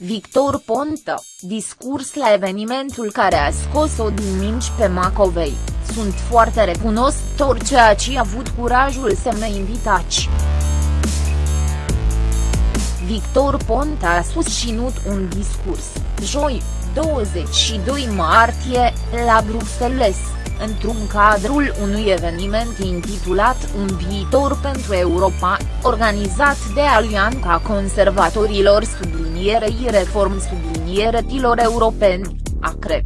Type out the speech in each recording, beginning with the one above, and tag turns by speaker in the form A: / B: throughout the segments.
A: Victor Ponta, discurs la evenimentul care a scos-o din minci pe Macovei, sunt foarte recunoscător ceea ce a avut curajul să mă invitați. Victor Ponta a susținut un discurs, joi, 22 martie, la Bruxelles, într-un cadrul unui eveniment intitulat Un viitor pentru Europa, organizat de Alianța Conservatorilor sublinierei reform sublinieretilor europeni, ACRE.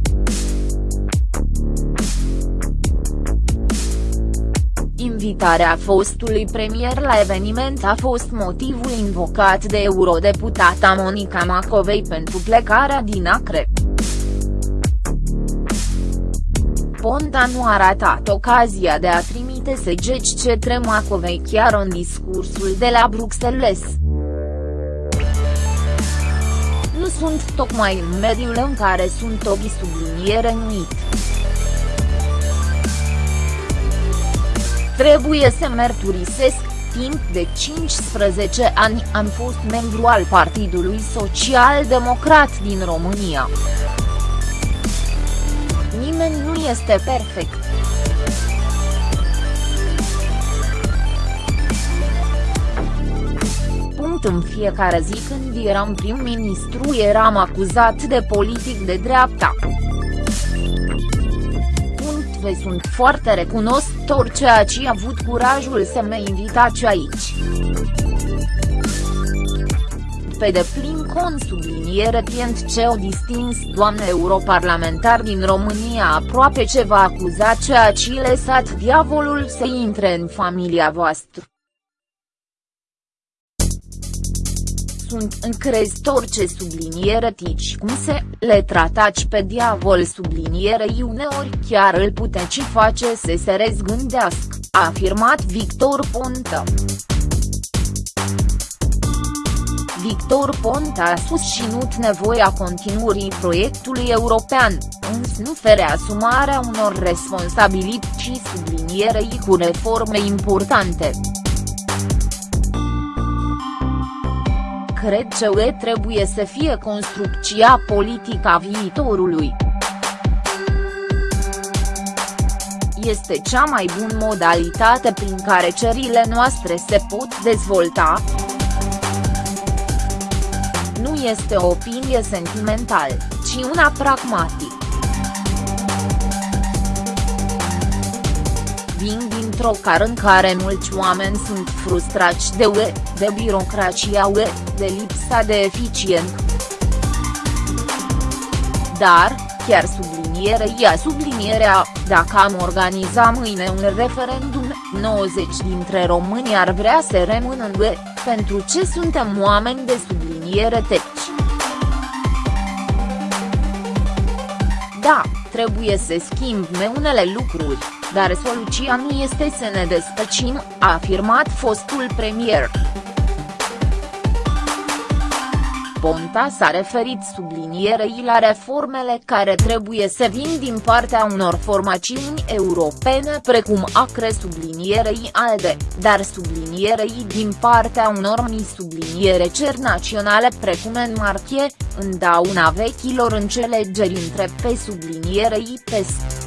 A: Invitarea fostului premier la eveniment a fost motivul invocat de eurodeputata Monica Macovei pentru plecarea din Acre. Ponta nu a ratat ocazia de a trimite segeci cetre Macovei chiar în discursul de la Bruxelles. Sunt tocmai în mediul în care sunt obi subliniere nuit. Trebuie să mărturisesc, timp de 15 ani am fost membru al Partidului Social Democrat din România. Nimeni nu este perfect. Punct în fiecare zi când eram prim-ministru eram acuzat de politic de dreapta vă sunt foarte recunoscător ceea ce a avut curajul să mă invitați aici. Pe deplin con subliniere tient ce o distins doamne europarlamentar din România aproape ce va acuza ceea ce lăsat diavolul să intre în familia voastră. Sunt încrezător ce subliniere tici cum se, le trataci pe diavol sublinierei uneori chiar îl puteți face să se rezgândească, a afirmat Victor Ponta. Victor Ponta a susținut nevoia continuării proiectului european, însă nu fere asumarea unor responsabilități sublinierei cu reforme importante. Cred că UE trebuie să fie construcția politică a viitorului. Este cea mai bună modalitate prin care cerile noastre se pot dezvolta. Nu este o opinie sentimentală, ci una pragmatică. Vin dintr-o cară în care mulți oameni sunt frustrați de UE, de birocrația UE, de lipsa de eficiență. Dar, chiar sublinierei sublinierea, dacă am organiza mâine un referendum, 90 dintre români ar vrea să rămână în UE, pentru ce suntem oameni de subliniere teci. Da, trebuie să schimbe unele lucruri dar soluția nu este să ne despăcim, a afirmat fostul premier. Ponta s-a referit sublinierei la reformele care trebuie să vin din partea unor formațiuni europene precum ACRE sublinierei ALDE, dar sublinierei din partea unor mi subliniere cer naționale precum în martie, în dauna vechilor înțelegeri între pe sublinierei PES.